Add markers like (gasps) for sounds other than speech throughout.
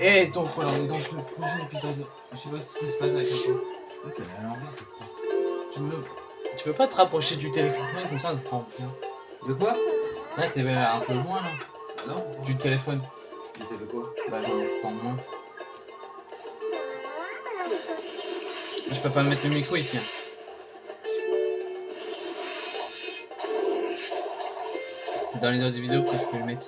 Et donc voilà, on est dans le prochain épisode. Je sais pas ce qui se passe avec la porte. Ok, elle est à l'envers cette porte. Tu veux, tu veux pas te rapprocher du téléphone comme ça, ça te prend bien. De quoi? Là, t'es un peu loin là. Non Du téléphone. Mais c'est de quoi? Bah, non, prends moins. Je peux pas mettre le micro ici. hein. C'est dans les autres vidéos que je peux le mettre.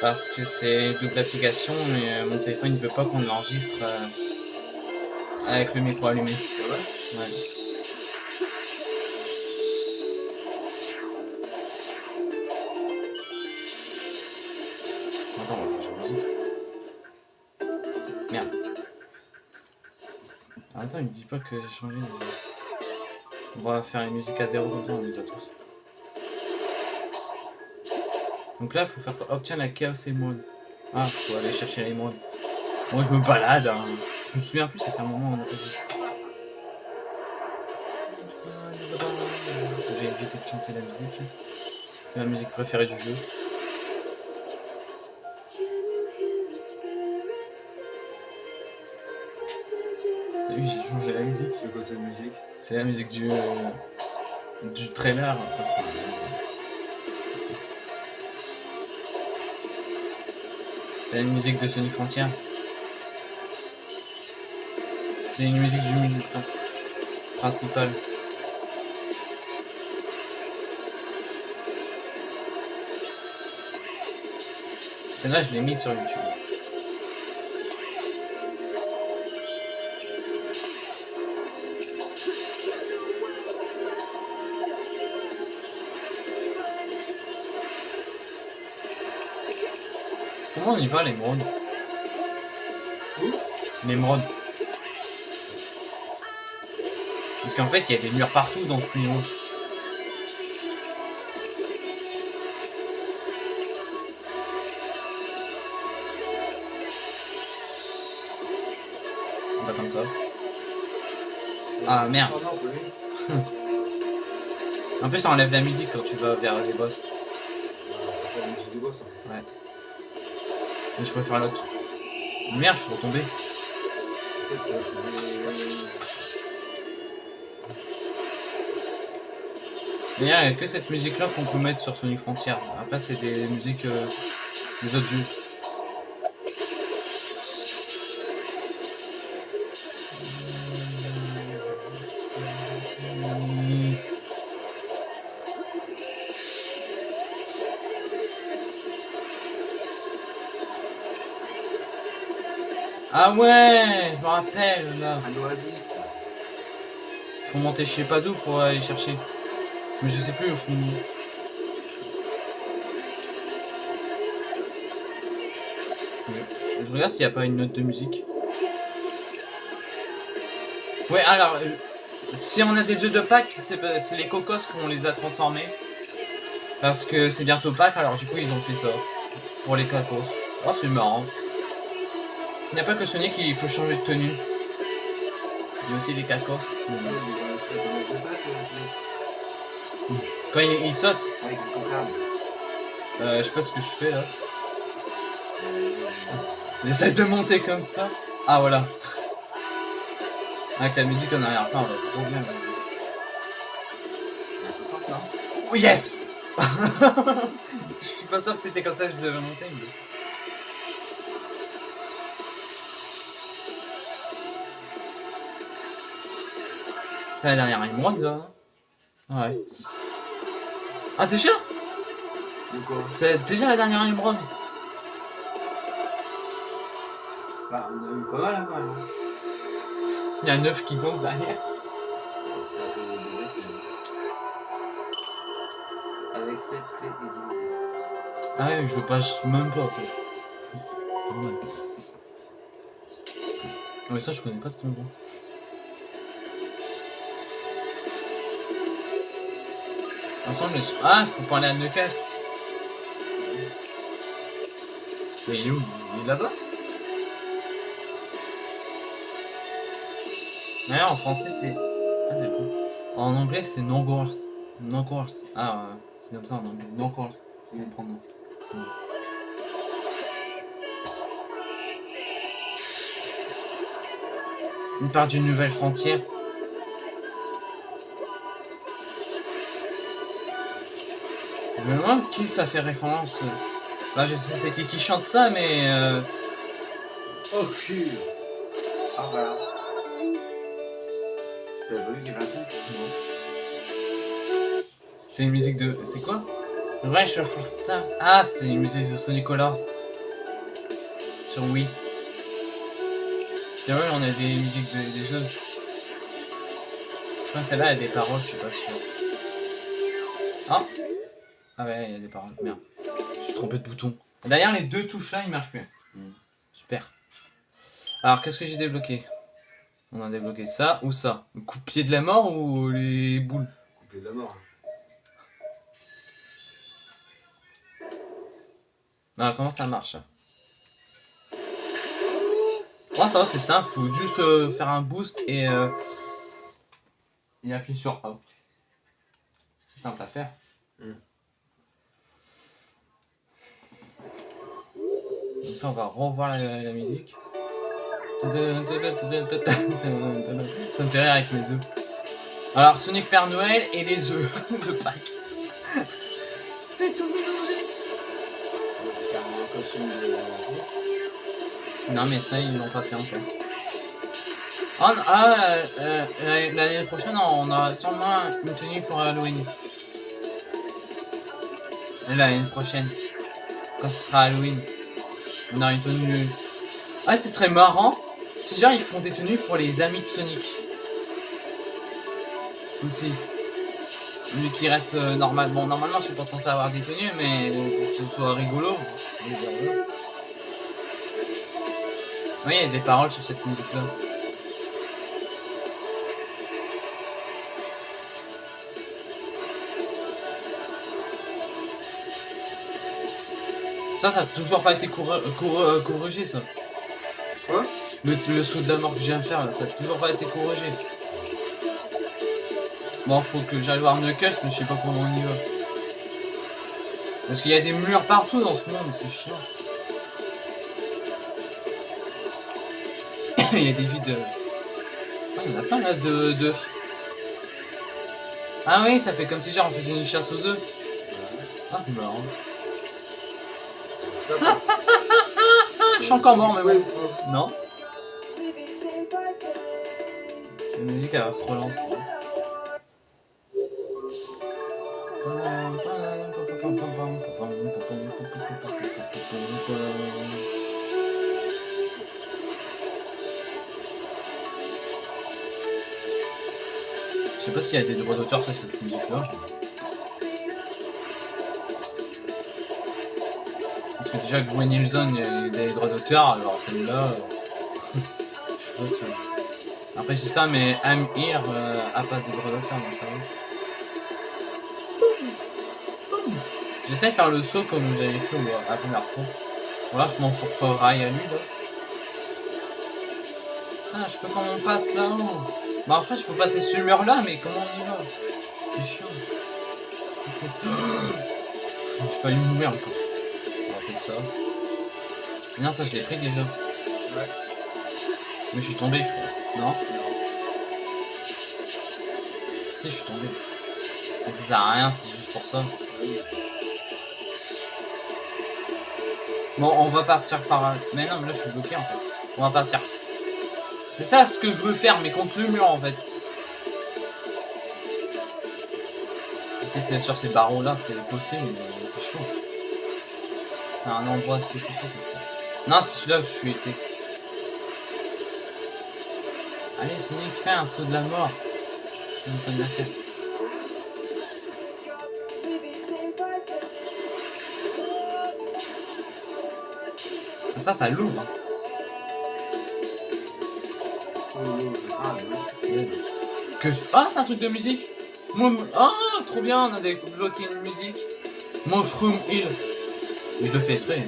Parce que c'est double application et euh, mon téléphone ne veut pas qu'on l'enregistre euh, avec le micro allumé. Ouais. Attends, on. Merde. Attends, il me dit pas que j'ai changé. de- On va faire une musique à zéro comme ça, on les a tous. Donc là, il faut faire obtient la chaos émeraude. Ah, faut aller chercher l'émeraude. Moi, je me balade. Hein. Je me souviens plus, c'était un moment où on a fait ça. J'ai évité de chanter la musique. C'est ma musique préférée du jeu. Vu, j'ai changé la musique. C'est quoi cette musique C'est la musique du, euh, du trailer. C'est la musique de Sonic Frontier. C'est une musique du menu prin- principal. Celle-là, je l'ai mis sur YouTube. Comment on y va, l'émeraude Où L'émeraude. Parce qu'en fait, il y a des murs partout dans ce niveau. Pas comme ça. Ah, merde. On. (laughs) En plus, ça enlève la musique quand tu vas vers les boss. C'est Je préfère l'autre. Merde, je suis retombé. Il n'y a que cette musique-là qu'on peut mettre sur Sonic Frontier. Après, c'est des musiques euh, des autres jeux. Ah ouais, je me rappelle là. Un oasis. Faut monter je sais pas d'où pour aller chercher. Mais je sais plus au fond. Je regarde s'il n'y a pas une note de musique. Ouais, alors, euh, si on a des œufs de Pâques, c'est les cocos qu'on les a transformés. Parce que c'est bientôt Pâques, alors du coup ils ont fait ça. Pour les cocos. Oh, c'est marrant. Il n'y a pas que Sonic qui peut changer de tenue. Il y a aussi les cacos. Quand il, il saute, Avec euh, je sais pas ce que je fais là. J'essaie de monter comme ça. Ah voilà. Avec la musique en arrière-plan, on va trop bien. là. Oh yes (laughs) Je suis pas sûr que c'était comme ça que je devais monter. Mais... C'est la dernière émeraude là Ouais. Ah déjà De quoi? C'est déjà la dernière émeraude Bah, on a eu pas mal hein, quand même. Il y a un œuf qui danse derrière. Avec cette clé. Ah ouais, je passe même pas en fait. Ouais. Mais ça je connais pas cet endroit. Ensemble, ah, faut parler à Neucas. Mais il est où? Il est là-bas? D'ailleurs, en français, c'est... Ah, d'accord. En anglais, c'est non-course. Non-course. Ah, euh, c'est comme ça en anglais. Non-course. Je le. Ouais. Une part d'une nouvelle frontière. Je me demande qui ça fait référence. Bah je sais c'est qui qui chante ça mais euh... Oh cul Ah voilà. T'as vu C'est une musique de. C'est quoi? Rush of Stars. Ah c'est une musique de Sonic Colors. Sur Wii. C'est vrai on a des musiques de- des jeux. Je crois que celle-là a des paroles, je suis pas sûr. Ah ouais, il y a des paroles. Merde. Je suis trompé de bouton. D'ailleurs, les deux touches là, ils marchent plus. Hmm. Super. Alors, qu'est-ce que j'ai débloqué? On a débloqué ça ou ça? Le coup de pied de la mort ou les boules? Coupé de la mort. Ah, comment ça marche? Ouais, ça va, c'est simple. Faut juste euh, faire un boost et, euh, et appuyer sur A. C'est simple à faire. Hmm. Donc là, on va revoir la, la musique. Ça me fait rire avec mes œufs. Alors, Sonic Père Noël et les œufs (laughs) de Pâques. C'est tout mélangé. On va faire un costume de... Non mais ça ils l'ont pas fait encore. Ah, n- ah, euh, euh, l'année prochaine on aura sûrement une tenue pour Halloween. Et L'année prochaine, quand ce sera Halloween, on aura une tenue. Ah ce serait marrant si genre ils font des tenues pour les amis de Sonic. Aussi. Lui qui reste euh, normal. Bon normalement je suis pas censé avoir des tenues mais pour que ce soit rigolo. Oui, il y a des paroles sur cette musique-là. Ça, ça a toujours pas été euh, corrigé, ça. Quoi? Le, le saut de la mort que je viens de faire, là, ça a toujours pas été corrigé. Bon, faut que j'aille voir Knuckles, mais je sais pas comment on y va. Parce qu'il y a des murs partout dans ce monde, c'est chiant. (coughs) Il y a des vides. Ah, il y en a plein là de, de. Ah oui, ça fait comme si genre on faisait une chasse aux œufs. Ah, c'est marrant. Je suis encore mort, mais Ouais. Non La musique elle va se relancer. Je sais pas s'il y a des droits d'auteur sur cette musique là. Que déjà Gwen Hilson il a des droits d'auteur, alors celle-là. euh, Je pas. Après c'est ça, mais I'm Here euh, a pas de droit d'auteur donc ça va. J'essaie de faire le saut comme j'avais fait euh, la première fois. Voilà, je m'en rail à lui là. Ah, je peux comment on passe là-haut Bah en fait, il faut passer ce mur là, mais comment on y va? C'est chiant. J'ai failli mourir encore. Ça. Non, ça je l'ai pris déjà. Ouais. Mais je suis tombé, je crois. Non Non. Si, je suis tombé. Mais ça sert à rien, c'est juste pour ça. Oui. Bon, on va partir par... Mais non, mais là je suis bloqué en fait. On va partir. C'est ça ce que je veux faire, mais contre le mur en fait. Peut-être sur ces barreaux là, c'est possible, mais c'est un endroit spécifique. Non, c'est celui-là que je suis été. Allez, Sonic, fais un saut de la mort. Tête. Ça, ça l'ouvre. hein. Que... Ah, c'est un truc de musique Ah, trop bien, on a débloqué une musique. Mushroom Hill. Et je le fais exprès.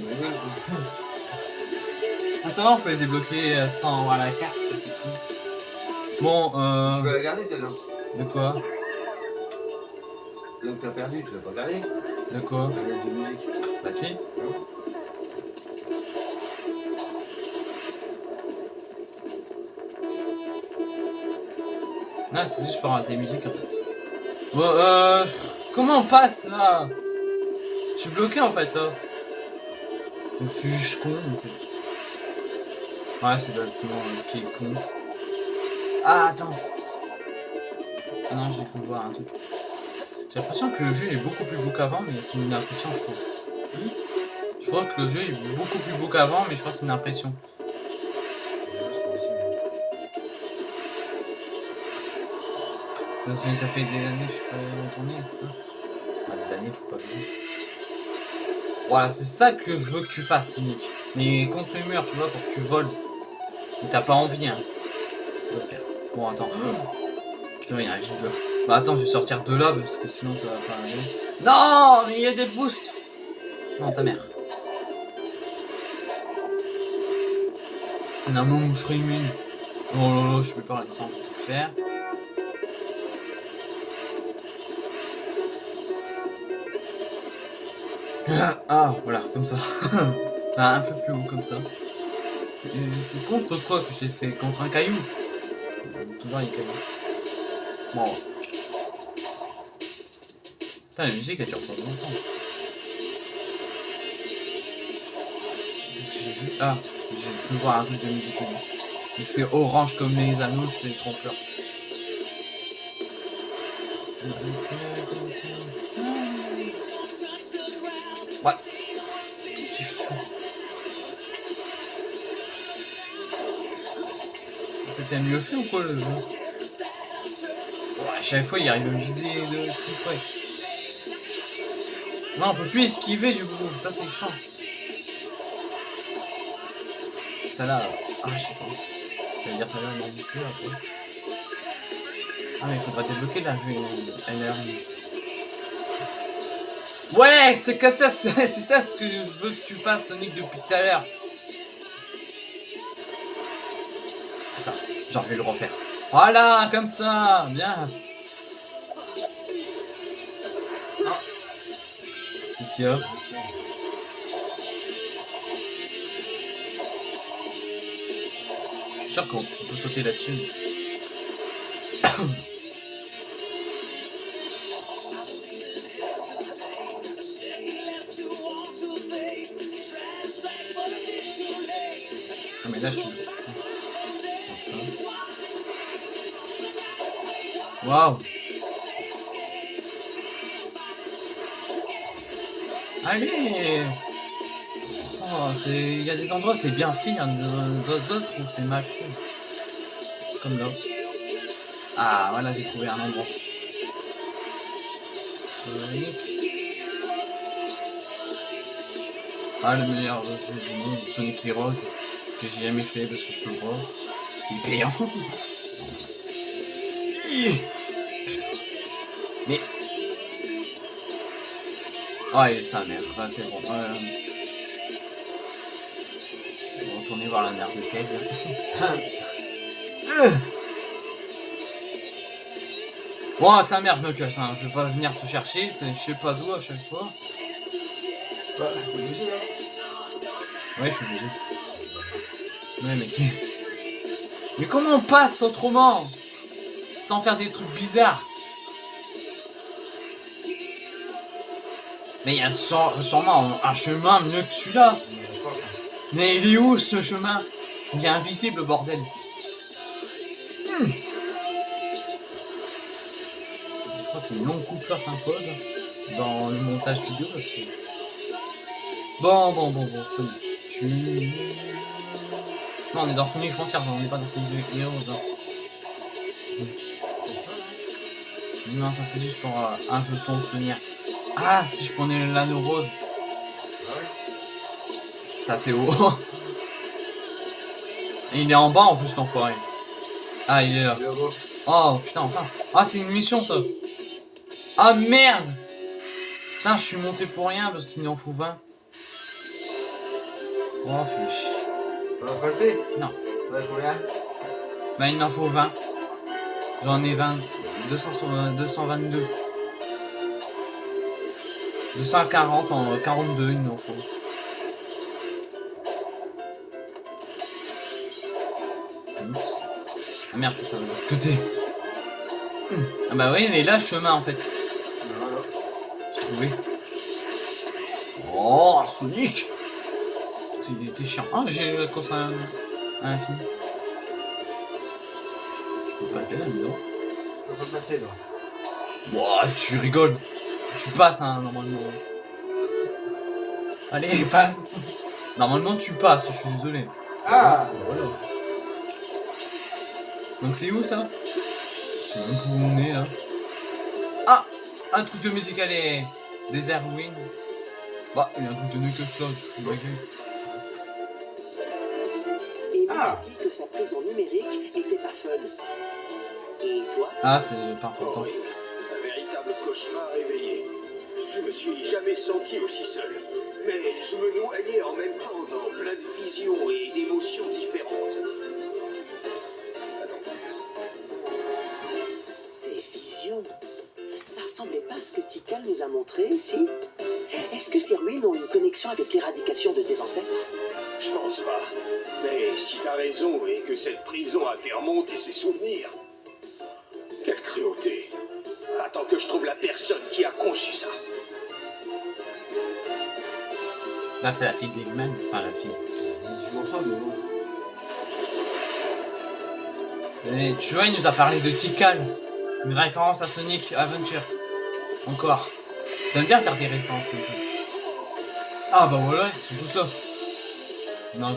Ah, ça va, on peut les débloquer euh, sans voir la carte. ça, c'est cool. Bon, Tu vas euh... la garder celle-là. De quoi? Là que t'as perdu, tu vas pas garder. De quoi? De musique. Bah si. Ah, c'est juste pour avoir des musiques en fait. Bon, euh. Comment on passe là? Je suis bloqué en fait là. Je suis juste con en fait. Ouais, c'est le qui est con. Ah, attends. Ah non, j'ai pu voir un truc. J'ai l'impression que le jeu est beaucoup plus beau qu'avant, mais c'est une impression, je crois. Je crois que le jeu est beaucoup plus beau qu'avant, mais je crois que c'est une impression. Ça fait des années que je suis pas retourné, ça? Enfin, des années, faut pas dire. Voilà, c'est ça que je veux que tu fasses, Sonic. Mais contre le mur, tu vois, pour que tu voles. T'as pas envie, hein. De faire. Bon, attends. (gasps) Vrai, il y a un vide. Bah attends, je vais sortir de là, parce que sinon ça va pas aller. Non Mais il y a des boosts Non, ta mère. Moment où je serai immune. Oh là là, je peux pas descendre pour faire. Ah, voilà, comme ça. (laughs) Ah, un peu plus haut, comme ça. C'est contre quoi que j'ai fait? Contre un caillou? Toujours les cailloux. Bon. Putain, la musique elle dure pas longtemps. Vu? Ah, j'ai pu voir un truc de musique. Donc c'est orange comme les anneaux, c'est trompeur. Ouais. Qu'est-ce qu'il fout C'était mieux fait ou quoi le jeu Ouais, à chaque fois il arrive à me viser de tout près. Non, on peut plus esquiver du coup, ça c'est chiant. Ça là, ah je sais pas. Ça veut dire ça là, on après. Ah mais il faudra débloquer la vue LR. Ouais, c'est que ça, (laughs) c'est ça ce que je veux que tu fasses, Sonic, depuis tout à l'heure. Attends, j'en vais le refaire. Voilà, comme ça, bien. Ici, hop. Je suis sûr qu'on peut sauter là-dessus. Il y a des endroits c'est bien fait, il y a d'autres où c'est mal fait. Comme là. Ah, voilà, j'ai trouvé un endroit. Ah, le meilleur jeu du monde, Sonic Heroes, que j'ai jamais fait parce que je peux le voir. Qu'il est payant. (laughs) Mais. Oh, il est sa mère. Ah, c'est bon. Euh... Retourner voir la mère de Kez. Bon, ta mère, Knuckles, hein. je vais pas venir te chercher, je sais pas d'où à chaque fois. T'es obligé là Ouais, je suis obligé. Ouais, mais c'est... Mais comment on passe autrement Sans faire des trucs bizarres? Mais il y a sûrement un chemin mieux que celui-là. Mais il est où ce chemin? Il est invisible, bordel. Hmm. Je crois qu'une longue coupure s'impose dans le montage vidéo parce que... Bon, bon, bon, bon. Non, on est dans Sonic Frontiers, on n'est pas dans Sonic Heroes. Hein. Non, ça c'est juste pour euh, un peu ton souvenir. Ah, si je prenais l'anneau rose. C'est haut. Et (laughs) il est en bas en plus l'enfoiré. Ah, il est là. Oh putain, enfin. Ah, c'est une mission ça. Ah merde Putain, je suis monté pour rien parce qu'il en faut 20. Oh, fiche. Ça va passer Non. Combien? Bah, il m'en faut 20. J'en ai 20. 200, 222. 240 en 42, il m'en faut. Merde, ça, ça de l'autre côté. Ah bah oui, mais là, chemin en fait. Voilà. Trouvé. Oh, Sonic T'es- T'es chiant. Ah, j'ai la course à, à l'infini. Faut passer là, dis donc. Faut pas passer, là. Ouah, tu rigoles. Tu passes, hein, normalement. Allez, passe. Normalement, tu passes, je suis désolé. Ah Voilà. Donc c'est où ça Je sais même pas où on est là. Ah Un truc de musique, allez Desert Wind. Bah, il y a un truc de Knuckles là, je suis ma gueule. Et Ah. a dit que sa prison numérique était pas fun. Et toi Ah, c'est pas important. Horrible. Un véritable cauchemar réveillé. Je me suis jamais senti aussi seul. Mais je me noyais en même temps dans plein de visions et d'émotions différentes. Ça ressemblait pas à ce que Tikal nous a montré, si? Est-ce que ces ruines ont une connexion avec l'éradication de tes ancêtres? Je pense pas. Mais si t'as raison et que cette prison a fait remonter ses souvenirs. Quelle cruauté. Attends que je trouve la personne qui a conçu ça. Là, c'est la fille d'Eggman. Enfin, la fille. Je m'en sors, mais bon. Et tu vois, il nous a parlé de Tikal. Une référence à Sonic Adventure. Encore. Ça aime bien faire des références comme ça. Ah bah voilà, ils sont tous là. Non.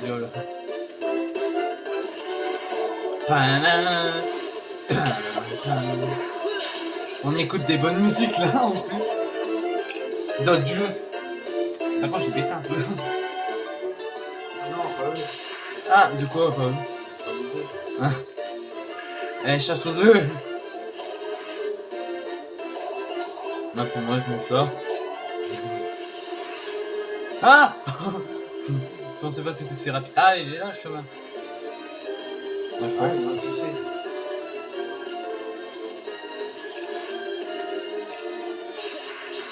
Panana. Panana. (coughs) On écoute des bonnes musiques là en plus. D'autres jeux. Contre, j'ai baissé un peu. Non, pas eux. Ah, de quoi, Pas beaucoup. Eh, chasse aux œufs Pour moi, je monte là. Ah Je pensais pas que c'était si rapide. Ah, il est là, le chemin. Ouais, non, tu sais.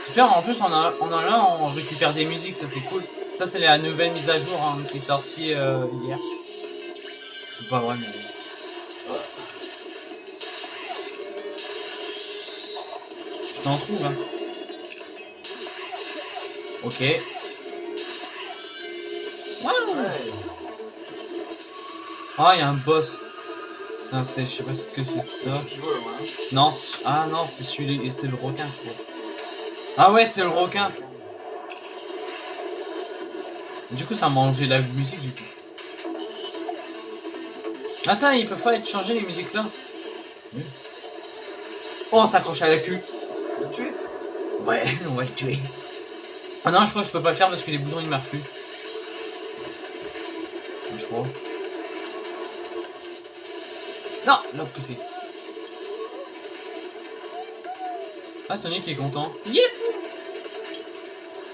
Super, en plus, on a, on a là, on récupère des musiques, ça c'est cool. Ça, c'est la nouvelle mise à jour hein, qui est sortie euh, hier. C'est pas vrai, mais... T'en trouve, hein. Ok. Waouh. Ah, il y a un boss. Non, je sais pas ce que c'est ça. Moi. hein. Non, ah non, c'est celui, c'est le requin, crois. Ah ouais, c'est le requin. Du coup, ça m'a enlevé la musique, du coup. Ah ça, ils peuvent pas être changés, les musiques là Oh, on s'accroche à la queue. Le tuer Ouais, (laughs) on va le tuer. Ah non, je crois que je peux pas le faire parce que les boutons ils marchent plus. Je crois. Non, l'autre côté. Ah, Sonic est content. Yep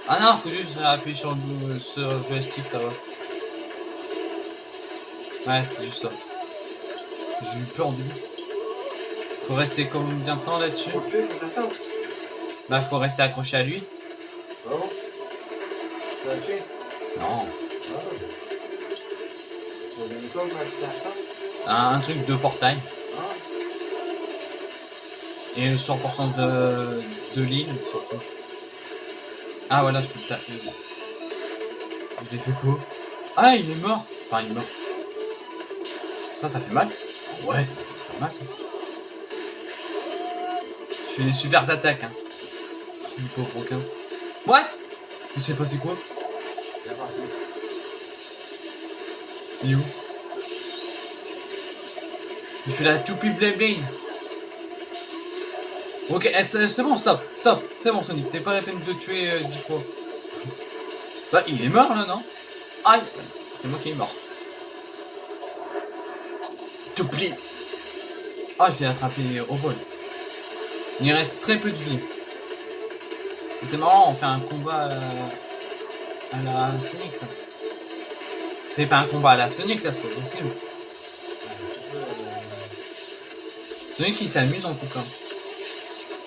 Ah non, faut juste appuyer sur le, sur le joystick, ça va. Ouais, c'est juste ça. J'ai eu peur du Faut rester combien de temps là-dessus Bah, faut rester accroché à lui. Ah bon? Ça Non. Ah ouais. Quoi ça Un, un truc de portail. Ah Et 100% de, de l'île, surtout. Ah, voilà, je peux le taper. Je l'ai fait quoi? Ah, il est mort Enfin, il est mort. Ça, ça fait mal Ouais, ça fait mal, ça. Je fais des super attaques, hein. Du pauvre requin. What Il s'est passé quoi? Il est où? Il fait la toupie blé blé. Ok, eh, c'est bon, stop, stop, c'est bon Sonic, t'es pas la peine de tuer euh, 10 fois. (laughs) Bah, il est mort là, non? Aïe C'est moi qui est mort. Toupie Ah, je l'ai attrapé au vol. Il reste très peu de vie. C'est marrant, on fait un combat à la, à la Sonic. C'est pas un combat à la Sonic là, c'est pas possible. Sonic il s'amuse en tout cas.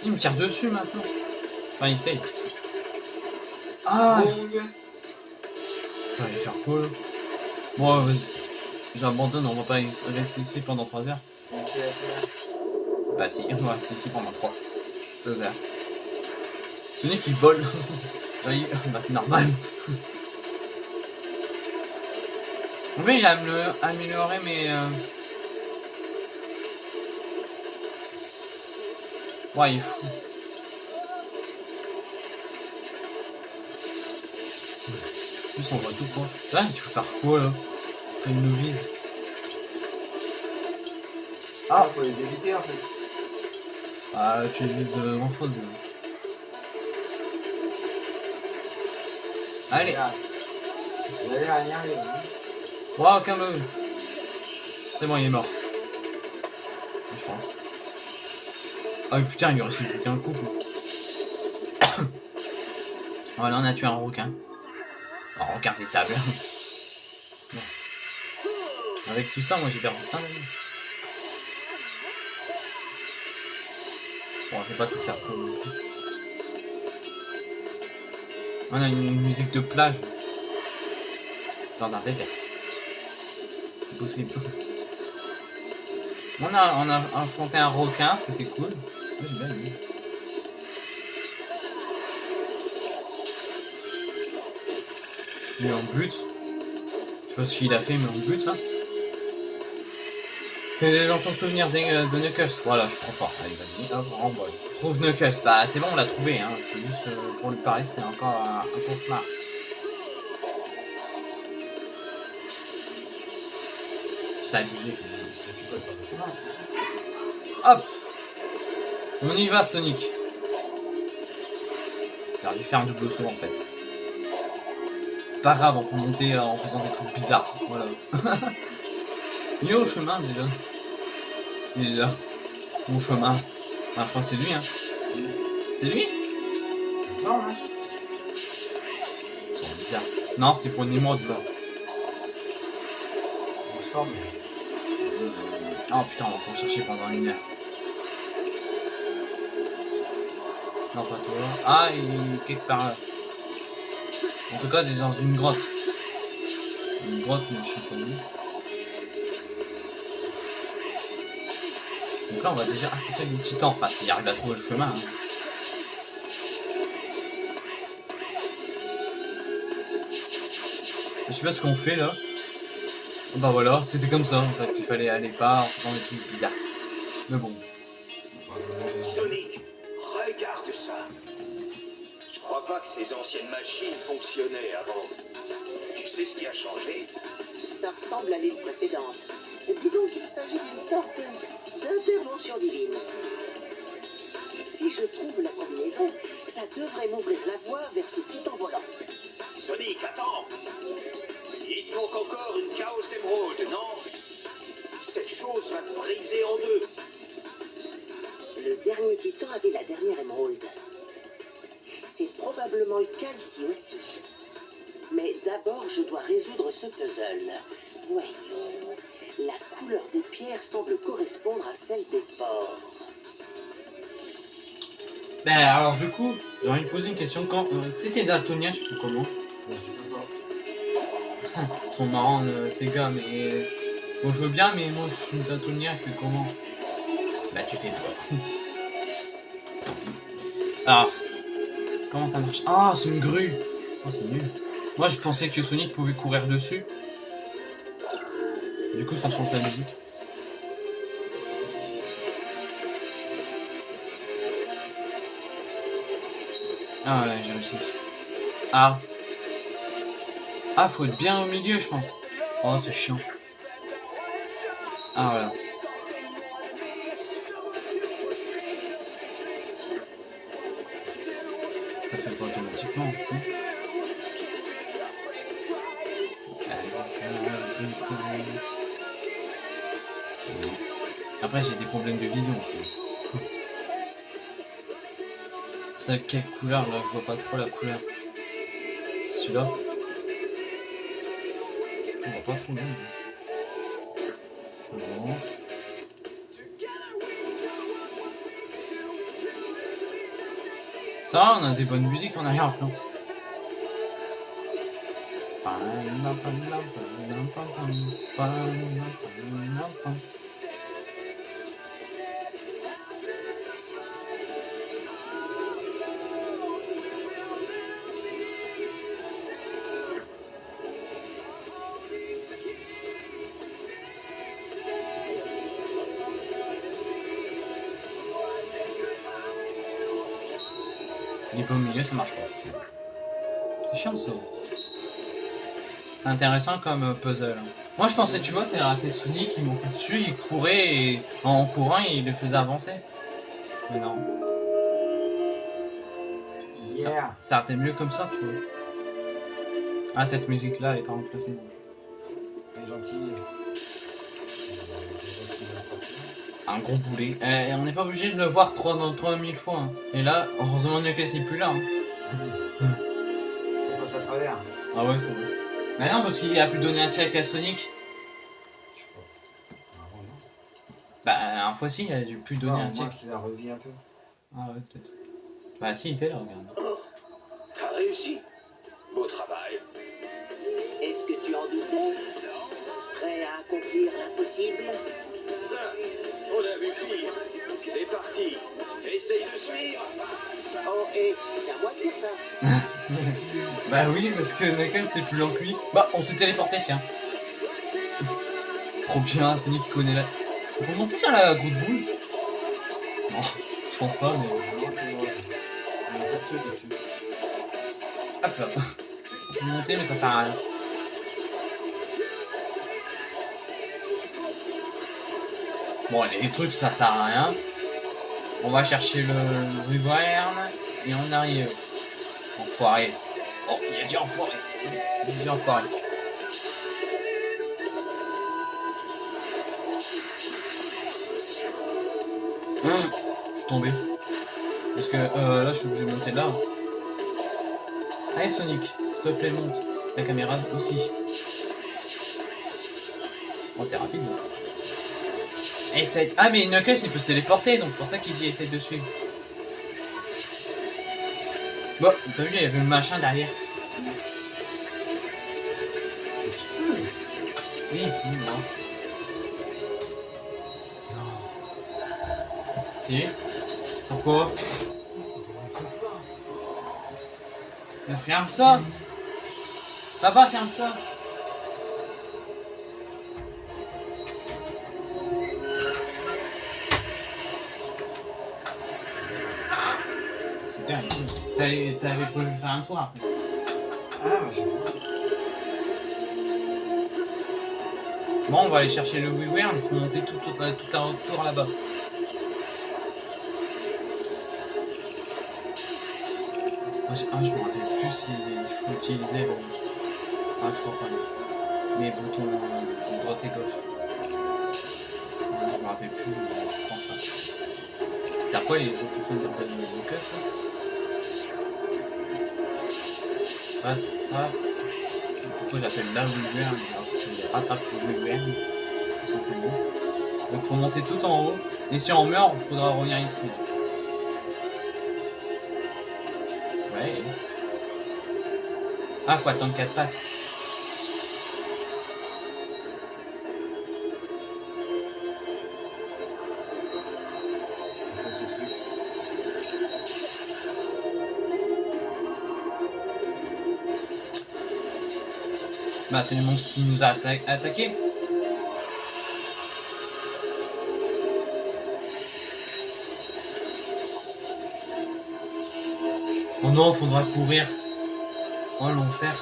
Il me tire dessus maintenant. Enfin, il essaye. Ah Bong. Fallait faire quoi là? Bon, vas-y. J'abandonne, on va pas rester ici pendant 3 heures. Bah si, on va rester ici pendant 3 2 heures. Sonic il vole. oui, (laughs) bah c'est normal. En fait, j'ai amélioré mes... Euh... Ouais, il est fou. En plus, on voit tout quoi. Là, tu veux faire quoi là? Une novice. Ah, faut les éviter en fait. Ah, tu évites euh, grand chose. Allez. Allez. Hein. Wow, calme C'est bon, il est mort. Je pense. Ah putain, il lui reste plus qu'un coup. (coughs) voilà, on a tué un requin. Un requin des sables. (laughs) Avec tout ça, moi j'ai perdu plein d'amis. Bon, je vais pas tout faire ça. On a une musique de plage. Dans un désert. C'est possible. On a, on a affronté un requin, c'était cool. J'ai bien aimé. Mais en but. Je sais pas ce qu'il a fait, mais en but, hein. C'est dans ton souvenir de, euh, de Knuckles. Voilà, je trop fort. Allez, vas-y, hop, renvoie. Trouve Knuckles. Bah, c'est bon, on l'a trouvé, hein. C'est juste euh, pour lui parler, c'est encore un, un cauchemar. Ça abusé. Hop On y va, Sonic. J'aurais dû faire un double saut, en fait. C'est pas grave, on peut monter euh, en faisant des trucs bizarres. Voilà. (laughs) Il est au chemin déjà. Il est là. Au chemin. Ah, je crois que c'est lui, hein. C'est lui? Non, hein. Ils sont bizarres. Non, c'est pour une émeraude, ça. Il me semble. Oh putain, on va encore chercher pendant une heure. Non, pas toi. Ah, il est quelque part là. En tout cas, il est dans une grotte. Une grotte, mais je sais pas où. Donc là, on va déjà affronter le titan. Enfin, s'il arrive à trouver le chemin. hein. Je sais pas ce qu'on fait là. Bah voilà, c'était comme ça en fait. Il fallait aller pas en faisant des trucs bizarres. Mais bon. Sonic, regarde ça. Je crois pas que ces anciennes machines fonctionnaient avant. Tu sais ce qui a changé? Ça ressemble à l'île précédente. Disons qu'il s'agit d'une sorte d'intervention divine. Si je trouve la combinaison, ça devrait m'ouvrir la voie vers ce titan volant. Sonic, attends Il manque encore une Chaos Emerald, non? Cette chose va te briser en deux. Le dernier titan avait la dernière émeraude. C'est probablement le cas ici aussi. Mais d'abord, je dois résoudre ce puzzle. Voyons. La couleur des pierres semble correspondre à celle des porcs. Ben alors du coup, j'ai envie de poser une question. Quand euh, c'était daltonien, je sais plus comment? Ils sont marrants euh, ces gars, mais bon je veux bien, mais moi je suis daltonien, je fais comment? Bah tu fais toi. Alors, (laughs) comment ça marche? Ah, c'est une grue. Oh, c'est nul. Moi je pensais que Sonic pouvait courir dessus. Du coup, ça change la musique. Ah ouais, j'ai réussi. Ah. Ah, faut être bien au milieu, je pense. Oh, c'est chiant. Ah, voilà. Ça fait pas automatiquement, tu sais. Après, j'ai des problèmes de vision aussi. C'est quelle couleur là Je vois pas trop la couleur. Celui-là On voit pas trop bien. Bon. Ça on a des bonnes musiques en arrière-plan. au milieu, ça marche pas. C'est chiant ça. C'est intéressant comme euh, puzzle. hein. Moi je pensais, tu vois, c'est raté Sonic, il montait dessus, il courait et en courant il le faisait avancer. Mais non, Yeah. ça été mieux comme ça, tu vois. Ah, cette musique là, elle est quand même placée. Elle est gentille. Un gros boulet. Eh, on n'est pas obligé de le voir 3 3000 fois. hein. Et là, heureusement Knuckles c'est plus là. hein. Ça passe à travers. Ah ouais, c'est bon. Mais non, parce qu'il a pu donner un check à Sonic. Je sais pas. Ah, non. Bah, un fois si, il a dû plus donner Ah, un au moins check. qu'il a revu un peu. Ah ouais, peut-être. Bah si, il était là, regarde. Oh, t'as réussi. Beau travail. Est-ce que tu en doutais? Prêt à accomplir l'impossible? On a vu pire. C'est parti. Essaye de suivre. Oh, et c'est à moi de dire ça. (laughs) Bah oui, parce que Knuckles c'était plus lent que lui. Bah, on s'est téléporté, tiens. Trop bien, Sonic qui connaît la... On peut monter sur la grosse boule Non, je pense pas, mais... Hop là. (laughs) On peut monter, mais ça sert à rien. Bon, les trucs, ça sert à rien. On va chercher le Wyvern et on arrive. Enfoiré. Oh, il a dit enfoiré. Il a dit enfoiré. Je suis tombé. Parce que euh, là, je suis obligé de monter là. Allez Sonic, s'il te plaît monte. La caméra aussi. Bon c'est rapide. hein. Ah mais Knuckles il peut se téléporter donc c'est pour ça qu'il dit essaye de suivre. Bon, t'as vu il y avait le machin derrière. Oui, oui, non. Non. Si Pourquoi? Mais ferme ça Papa, ferme ça T'avais t'avais pas voulu faire un tour après. Ah, je. Bon, on va aller chercher le WiiWare, il faut monter tout, toute la, toute la là-bas. Je- Ah, je me rappelle plus s'il faut utiliser. Ah, je crois pas. Les boutons euh, droite et gauche. Ouais, je me rappelle plus, je pense pas. C'est quoi les autres sont de Lucas là Ah, ah. Pourquoi j'appelle la WiiWare Alors c'est rattrape WiiWare. C'est simplement. Donc faut monter tout en haut. Et si on meurt, il faudra revenir ici. Ouais. Ah, faut attendre 4 passes. Bah, c'est le monstre qui nous a atta- attaqué. Oh non, faudra courir. Oh l'enfer.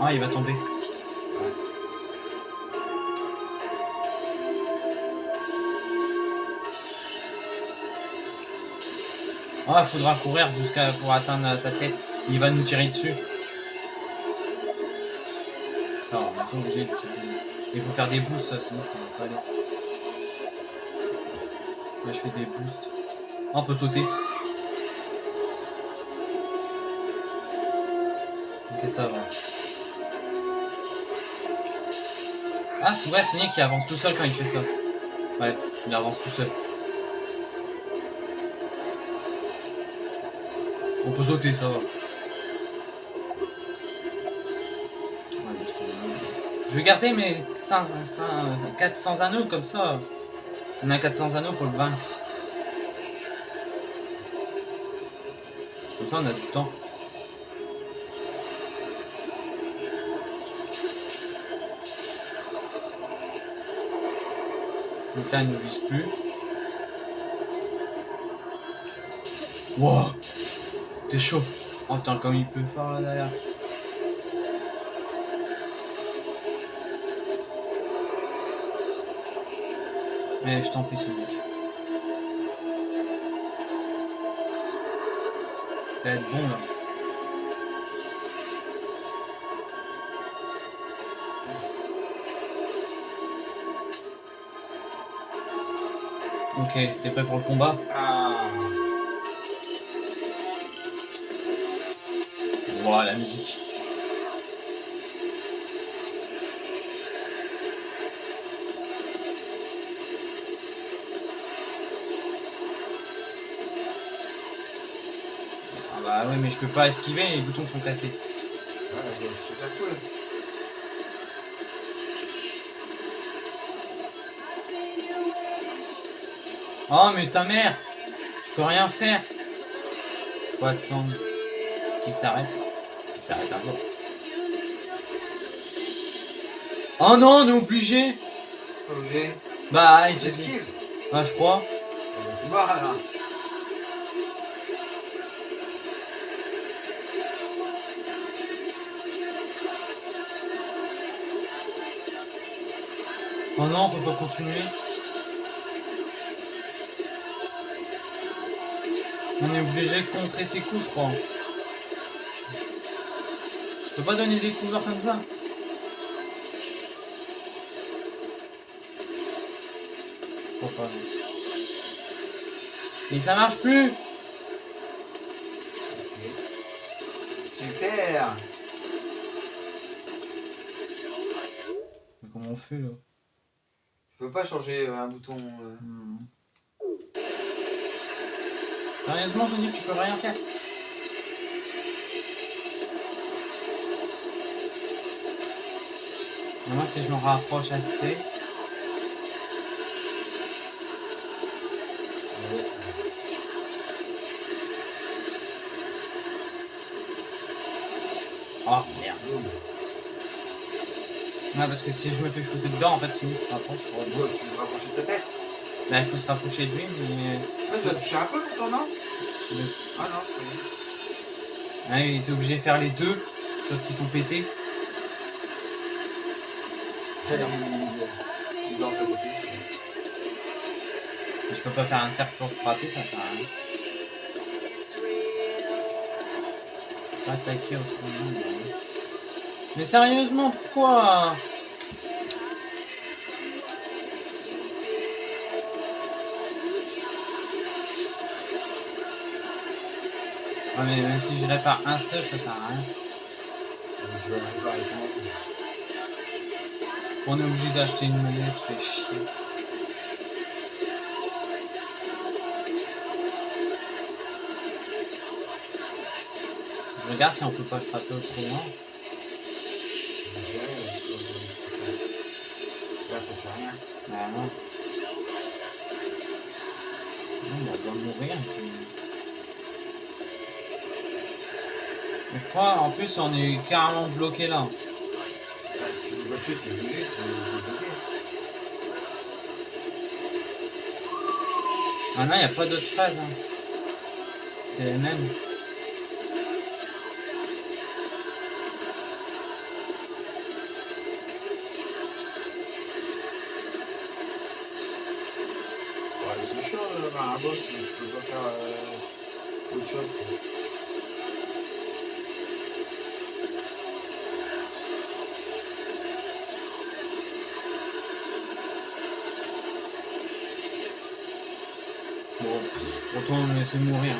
Ah, il va tomber. Ah, faudra courir jusqu'à pour atteindre sa tête. Il va nous tirer dessus. Il faut faire des boosts, sinon ça va pas aller. Là, je fais des boosts. Ah, on peut sauter. Ok, ça va. Ah, c'est vrai, Sonic qui avance tout seul quand il fait ça. Ouais, il avance tout seul. On peut sauter, ça va. Je vais garder mes 500, 500, 400 anneaux comme ça. On a 400 anneaux pour le vaincre. Comme ça, on a du temps. Donc là, il ne vise plus. C'était chaud. Oh, attends, comme il peut fort là derrière. Mais je t'en prie, ce mec. Ça va être bon là. Ok, t'es prêt pour le combat? Ah. La musique. Ah bah ouais mais je peux pas esquiver, les boutons sont cassés. C'est super cool. Oh mais ta mère Je peux rien faire Faut attendre qu'il s'arrête. S'arrête un jour. Oh non, on est obligé obligé. Bah, il te dit. J'esquive. Ah, je crois. Alors. Oh non, on peut pas continuer. On est obligé de contrer ses coups, je crois. Peux pas donner des couverts comme ça. Pourquoi Mais ça marche plus Super. Mais comment on fait là? Je peux pas changer euh, un bouton. euh. Hmm. Sérieusement, Sonic, tu peux rien faire. Moi, si je me rapproche assez. Oh merde. Ouais, parce que si je me fais shooter dedans, en fait, Sonic se rapproche. pour- tu veux rapprocher de ta tête? Bah, il faut se rapprocher de lui, mais. Ouais, tu vas toucher un peu pourtant, non? Ah non, je connais. Ouais, il était obligé de faire les deux, sauf qu'ils sont pétés. Il il côté. Je peux pas faire un cercle pour frapper, ça sert à rien. Pas attaquer autrement. mais- Mais sérieusement, pourquoi? Ah mais même si je répare un seul, ça sert à rien. Je vais On est obligé d'acheter une manette, fait chier. Je regarde si on peut pas le frapper autrement. Bah non. Non, mourir. je crois, en plus, on est carrément bloqué là. Bah, Si une voiture, tu es obligé, bloqué. Ah non, il n'y a pas d'autre phase. hein. C'est les mêmes. Mourir.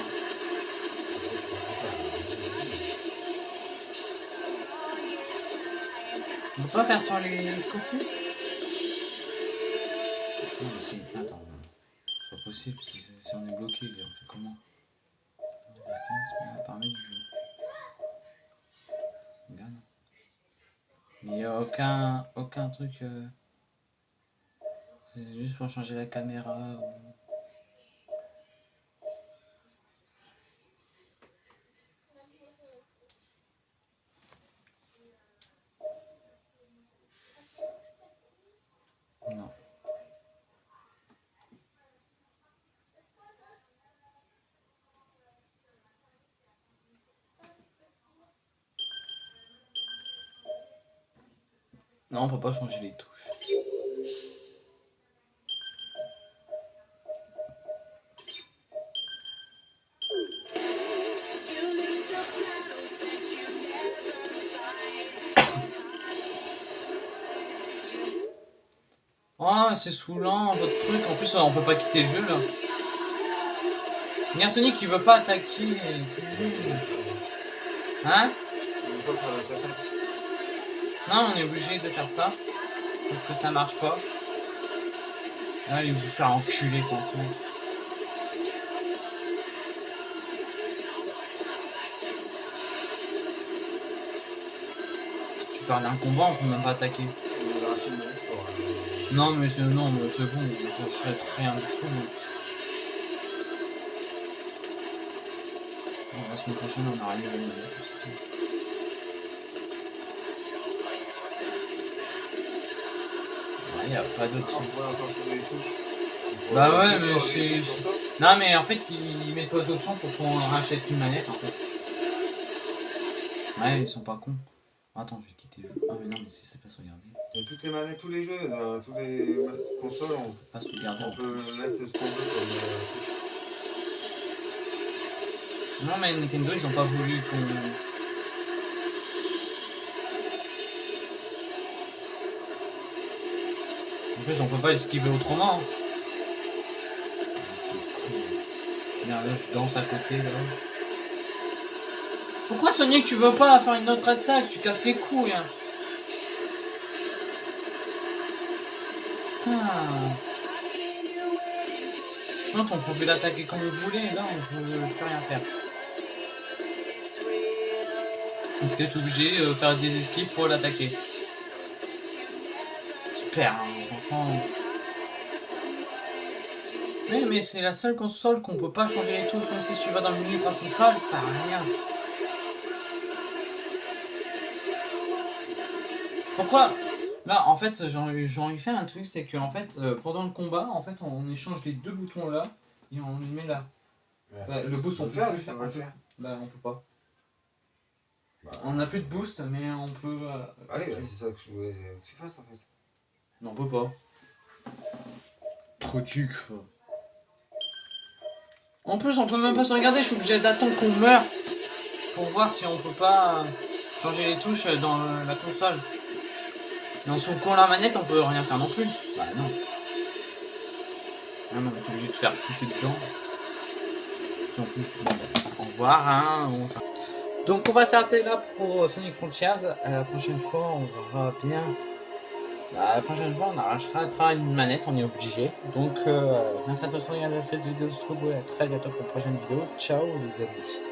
On peut pas faire sur les côtés Non mais attends. C'est pas possible, si, si on est bloqué, on fait comment? Mécanisme permet du jeu. Il n'y a aucun, aucun truc... euh, C'est juste pour changer la caméra ou... Non. Non, on peut pas changer les touches. Oh, c'est saoulant votre truc. En plus, on peut pas quitter le jeu là. Regarde Sonic qui veut pas attaquer. Hein? Non, on est obligé de faire ça. Parce que ça marche pas. Veut vous faire enculer franchement. Tu parles d'un combat, on peut même pas attaquer. Non, mais c'est non, mais c'est bon, je ferai rien du tout. Bon, la semaine prochaine, on aura une On Bah ouais, mais c'est-. Non, mais en fait, ils mettent pas d'option pour qu'on rachète une manette en fait. Ouais, ils sont pas cons. Attends, je vais quitter le jeu. Ah, mais non, mais si c'est pas sauvegarder. Toutes les manettes, tous les jeux, dans tous les consoles, on, Pas sauvegarder. on peut mettre ce qu'on veut comme euh. Non, mais Nintendo, ils ont pas voulu qu'on. On peut pas esquiver autrement. Regarde, là, je danse à côté. Pourquoi Sonic, tu veux pas faire une autre attaque? Tu casses les couilles, hein. Putain. Non, on pouvait l'attaquer comme on voulait, là, on pouvait plus rien faire. Parce que tu es obligé de faire des esquives pour l'attaquer. Super, hein, Mais, mais c'est la seule console qu'on peut pas changer les touches, comme si tu vas dans le menu principal, t'as rien. Pourquoi? Là, en fait, envie de faire un truc, c'est que en fait, euh, pendant le combat, en fait, on échange les deux boutons là et on les met là. Ouais. Bah, le boost, On peut faire, plus faire. on faire. Bah, on peut pas. Bah, On n'a plus de boost, mais on peut. euh, Allez, bah, c'est ça que je voulais que tu fasses en fait. Non, on peut pas. Trop duc. En plus, on peut même pas se regarder, je suis obligé d'attendre qu'on meure pour voir si on peut pas euh, changer les touches dans euh, la console. Et en secouant la manette, on peut rien faire non plus. Bah non. Ah non, on est obligé de faire shooter dedans. En plus, au revoir, hein. on. Donc on va s'arrêter là pour Sonic Frontiers. À la prochaine fois, on verra bien. La prochaine fois, on arrachera une manette, on est obligé. Donc, euh, merci à tous de regarder cette vidéo. On se retrouve à très bientôt pour une prochaine vidéo. Ciao les amis.